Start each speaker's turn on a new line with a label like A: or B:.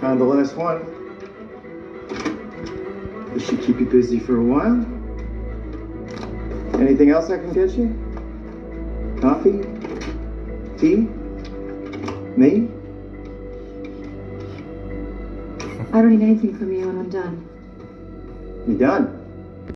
A: Found the last one. This should keep you busy for a while. Anything else I can get you? Coffee? Tea? Me?
B: I don't need anything from you when I'm done.
A: You done?